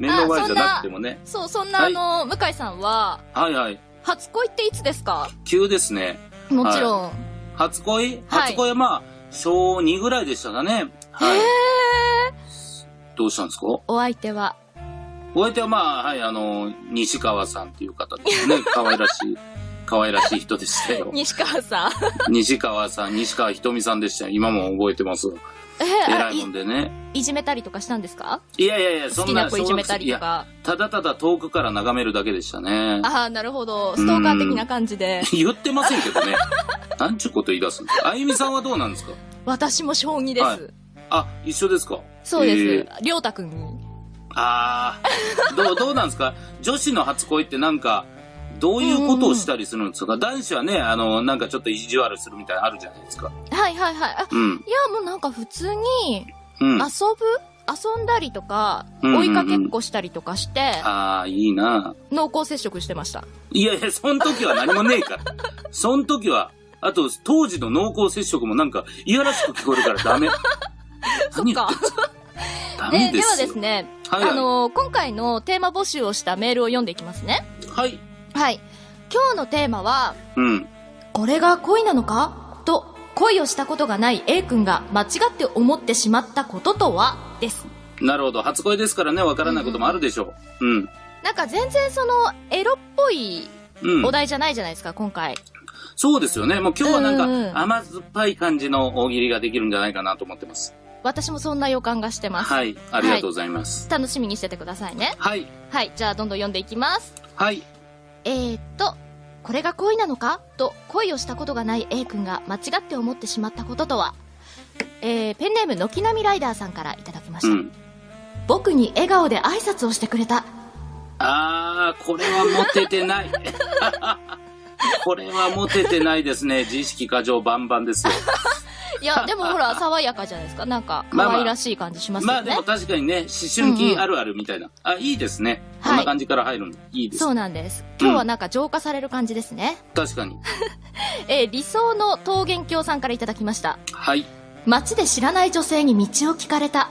面倒前じゃなくてもね。そう、そんな、はいあの、向井さんは、はいはい。初恋っていつですか？急ですね。もちろん。初恋？はい初恋はまあ、小2ぐらいでしたかね。はい。へーどうしたんですか？お相手は。お相手はまあ、はい、あの、西川さんっていう方ですね。可愛らしい、可愛らしい人でしたよ。西川さん。西川さん、西川ひとみさんでしたよ。今も覚えてます。偉いもんでね。いいじめたりとかしたんですか？いやいやいや、好きそんな。な子いじめたりとか。ただただ遠くから眺めるだけでしたね。ああ、なるほど。ストーカー的な感じで。言ってませんけどね。なんちゅうこと言い出すんですか？あゆみさんはどうなんですか？私も小2です。はいあ、一緒ですか？そうです。えりょうたくんに。ああ、どう、どうなんですか？女子の初恋ってなんか、どういうことをしたりするんですか、男子はね、あの、なんかちょっと意地悪するみたいなのあるじゃないですか。はいはいはい。あうん。いや、もうなんか普通に、うん。遊ぶ？遊んだりとか、うんうんうん追いかけっこしたりとかして、ああ、いいな濃厚接触してました。いやいや、そん時は何もねえから。そん時は、あと、当時の濃厚接触もなんか、いやらしく聞こえるからダメ。そっか。ダでではメですよ。ですね、はいはいあの今回のテーマ募集をしたメールを読んでいきますね。はい。はい。今日のテーマは、うん。これが恋なのか？と、恋をしたことがない A 君が間違って思ってしまったこととは？です。なるほど。初恋ですからね、わからないこともあるでしょう。うん。なんか全然その、エロっぽいうん。お題じゃないじゃないですか、今回。そうですよね。もう今日はなんうんうんか、甘酸っぱい感じの大喜利ができるんじゃないかなと思ってます。私もそんな予感がしてます。はい。ありがとうございます。楽しみにしててくださいね。はい。はい、じゃあどんどん読んでいきます。はい。えー、っと、これが恋なのか？と恋をしたことがない A 君が間違って思ってしまったこととは、えー、ペンネーム軒並みライダーさんからいただきました。うん。僕に笑顔で挨拶をしてくれた。あー、これはモテてない。これはモテてないですね。自意識過剰バンバンですよ。いや、でもほら、爽やかじゃないですか。なんか、まあまあ可愛らしい感じしますよね。まあでも確かにね、思春期あるあるみたいな。あ、いいですね。こんな感じから入るの。いいです。そうなんです。今日はなんか浄化される感じですね。確かに。えー理想の桃源郷さんからいただきました。はい。街で知らない女性に道を聞かれた。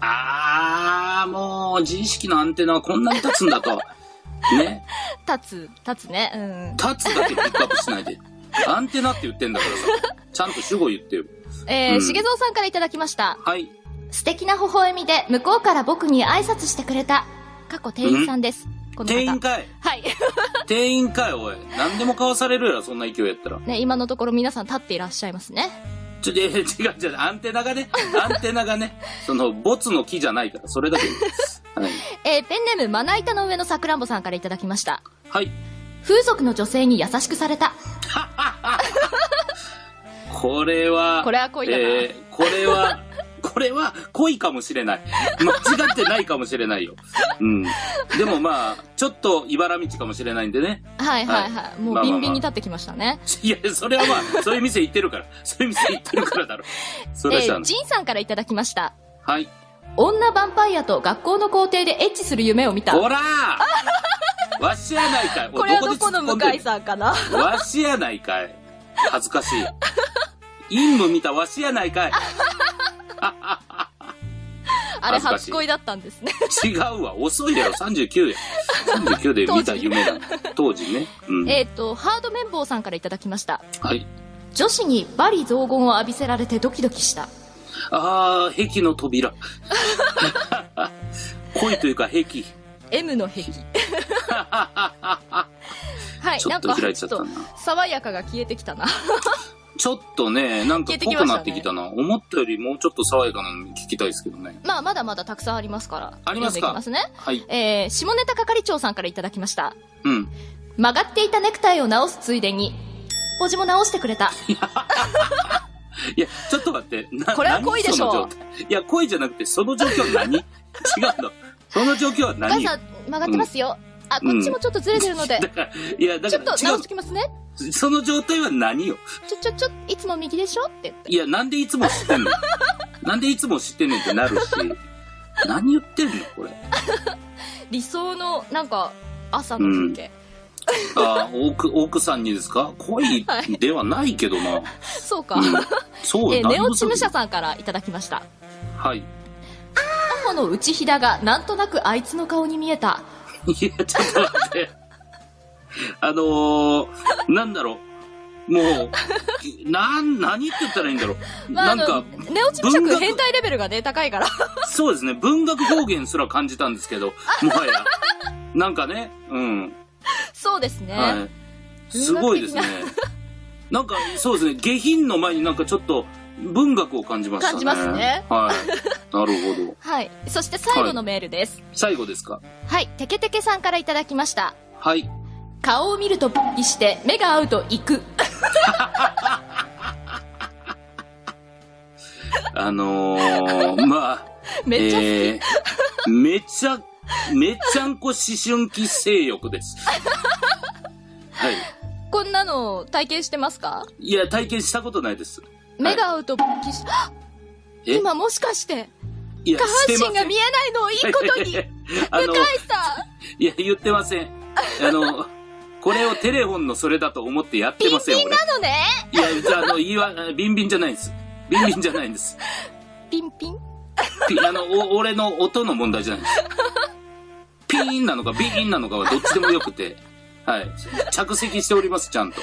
あー、もう、自意識のアンテナはこんなに立つんだと。ね。立つ、立つね。うん。立つだけピックアップしないで。アンテナって言ってんだからさ。ちゃんと主語言ってよ。えー、うんしげぞうさんからいただきました。はい。素敵な微笑みで向こうから僕に挨拶してくれた。過去店員さんです。この方。店員かい。はい。店員かい、おい。何でも買わされるやろ、そんな勢いやったら。ね、今のところ皆さん立っていらっしゃいますね。ちょ、違う違う、アンテナがね、アンテナがね、その、ボツの木じゃないから、それだけです。はい。えー、ペンネームまな板の上のさくらんぼさんからいただきました。はい。風俗の女性に優しくされた。これは、これは恋だなえーこれは、これは恋かもしれない。間違ってないかもしれないよ。うん。でもまあ、ちょっと茨道かもしれないんでね。はいはいはい。もうビンビンに立ってきましたね。いや、それはまあ、そういう店行ってるから。そういう店行ってるからだろ。それはえー、しゃあない。ジンさんからいただきました。はい。女ヴァンパイアと学校の校庭でエッチする夢を見た。ほらー わしやないかい。これはどこの向井んさんかな？わしやないかい。恥ずかしい。陰夢見たわしやないかい。あれ初恋だったんですね。違うわ。遅いやろ。39や。39で見た夢だ。当時ね。うん。えっと、ハード綿棒さんからいただきました。はい。女子にバリ雑言を浴びせられてドキドキした。あー、壁の扉。恋というか壁。M の壁。はい、ちょっとなんか、ちょっと開いちゃったな、爽やかが消えてきたな。ちょっとね、なんか濃くなってきたな。思ったよりもうちょっと爽やかなの聞きたいですけどね。まあ、まだまだたくさんありますから。ありますか？ますね。はい。えー、下ネタ係長さんからいただきました。うん。曲がっていたネクタイを直すついでに、おじも直してくれた。いや、ちょっと待って。なこれは恋でしょ何その状態？いや、恋じゃなくて、その状況は何？違うの。その状況はお母何さん、曲がってますよ。あ、こっちもちょっとずれてるので、だから、いや、だちょっと直してきますね。う。その状態は何よ？ちょ、ちょ、ちょ、いつも右でしょ？って言って。いや、なんでいつも知ってんの？なんでいつも知ってんねんってなるし。何言ってんの？これ。理想の、なんか、朝の風景。あー奥、奥さんにですか？恋ではないけどな。そうか。うんそう、えー、ネオチムシャさんからいただきました。はい。後の内ひだがなんとなくあいつの顔に見えた。いや、ちょっと待って。あのー、なんだろう。もう、なん、何って言ったらいいんだろう。まあ、あなんかの、、ネオチ変態レベルがね、高いから。そうですね、文学表現すら感じたんですけど、もはや。なんかね、うん。そうですね。はい。すごいですね。なんか、そうですね、下品の前になんかちょっと文学を感じましたね。感じますねはい。なるほど。はい。そして最後のメールです。最後ですか？はい。テケテケさんからいただきました。はい。顔を見るとポッキして、目が合うと行く。あのー、まあ、めっちゃ。えー、めちゃ、めちゃんこ思春期性欲です。はい。こんなの体験してますか？いや、体験したことないです。目が合うとポッキし、今もしかして、下半身が見えないのをいいことに、向井さん、いや、言ってません。あの、これをテレフォンのそれだと思ってやってません、俺。なのねいや、じゃあ、あの、言いわ、ビンビンじゃないんです。ビンビンじゃないんです。ピンピン？ピあの、お俺の音の問題じゃないんです。ピーンなのかビーンなのかはどっちでもよくて、はい。着席しております、ちゃんと。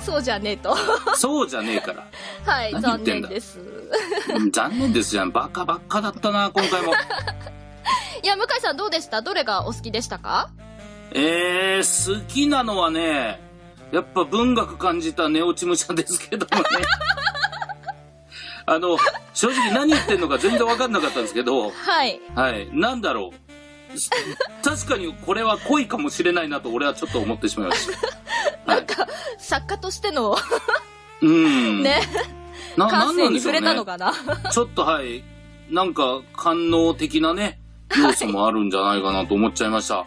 そうじゃねえと。そうじゃねえから。はい、残念です。うん残念ですじゃん。バカばっかだったな、今回も。いや、向井さんどうでした？どれがお好きでしたか？えー、好きなのはね、やっぱ文学感じたネオチムシャですけどもね。あの、正直何言ってんのか全然わかんなかったんですけど、はい。はい。なんだろう。す確かにこれは恋かもしれないなと俺はちょっと思ってしまいました。はい。作家としての、うん。ね、な、な感性に触れ。たのかな。ちょっとはい。なんか、官能的なね、要素もあるんじゃないかなと思っちゃいました。